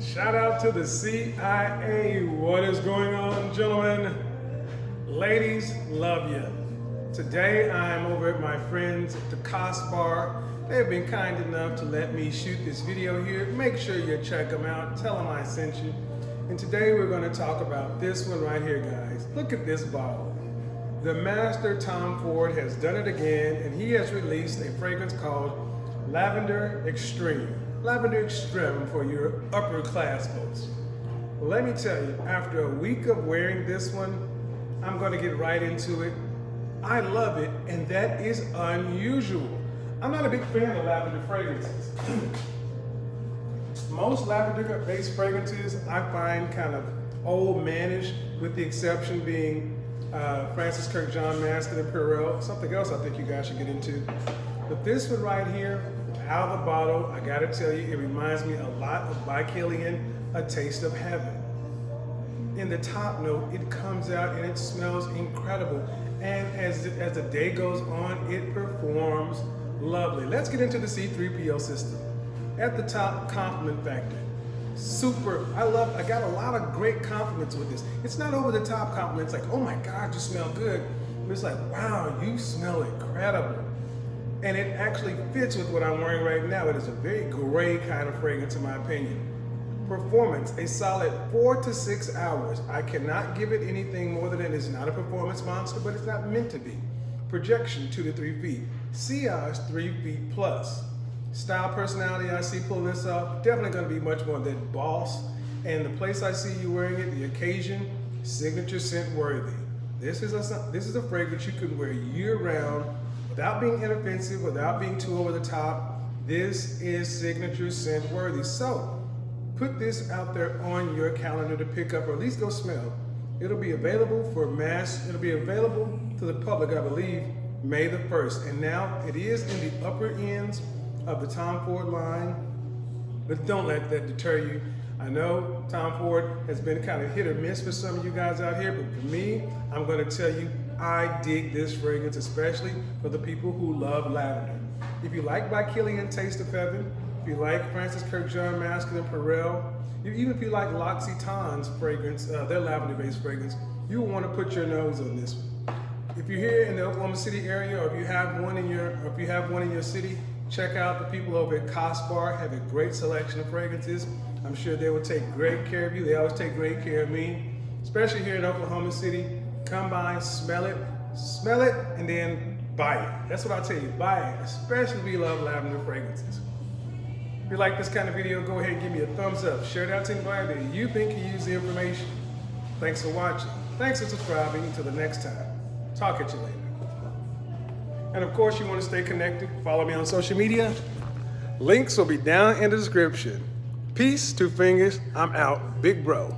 Shout out to the CIA. What is going on, gentlemen? Ladies, love you. Today I'm over at my friends at the Cos Bar. They've been kind enough to let me shoot this video here. Make sure you check them out. Tell them I sent you. And today we're going to talk about this one right here, guys. Look at this bottle. The master Tom Ford has done it again, and he has released a fragrance called Lavender Extreme. Lavender Extreme for your upper class folks. Let me tell you, after a week of wearing this one, I'm going to get right into it. I love it, and that is unusual. I'm not a big fan of lavender fragrances. Most lavender-based fragrances I find kind of old manish, with the exception being uh, Francis Kurkdjian Maskin and Purell. Something else I think you guys should get into. But this one right here, out of the bottle, I gotta tell you, it reminds me a lot of By A Taste of Heaven. In the top note, it comes out and it smells incredible. And as, as the day goes on, it performs lovely. Let's get into the C3PO system. At the top, compliment factor. Super, I love, I got a lot of great compliments with this. It's not over the top compliments like, oh my God, you smell good. It's like, wow, you smell incredible. And it actually fits with what I'm wearing right now. It is a very gray kind of fragrance in my opinion. Performance, a solid four to six hours. I cannot give it anything more than it is not a performance monster, but it's not meant to be. Projection, two to three feet. Sillage, three feet plus. Style personality, I see pulling this off, definitely gonna be much more than boss. And the place I see you wearing it, the occasion, signature scent worthy. This is a, this is a fragrance you can wear year round without being inoffensive, without being too over the top. This is signature scent worthy. So put this out there on your calendar to pick up or at least go smell. It'll be available for mass, it'll be available to the public, I believe, May the 1st. And now it is in the upper ends of the Tom Ford line, but don't let that deter you. I know Tom Ford has been kind of hit or miss for some of you guys out here, but for me, I'm gonna tell you, I dig this fragrance, especially for the people who love lavender. If you like By Kilian Taste of Heaven, if you like Francis Kurkdjian Maskin and Purell, even if you like L'Occitane's fragrance, uh, their lavender-based fragrance, you want to put your nose on this one. If you're here in the Oklahoma City area, or if you have one in your, if you have one in your city, check out the people over at Cos Bar. Have a great selection of fragrances. I'm sure they will take great care of you. They always take great care of me, especially here in Oklahoma City. Come by, smell it, smell it, and then buy it. That's what I'll tell you, buy it, especially you love lavender fragrances. If you like this kind of video, go ahead and give me a thumbs up. Share it out to anybody that you think can use the information. Thanks for watching. Thanks for subscribing. Until the next time. Talk at you later. And of course, you want to stay connected. Follow me on social media. Links will be down in the description. Peace, two fingers. I'm out. Big bro.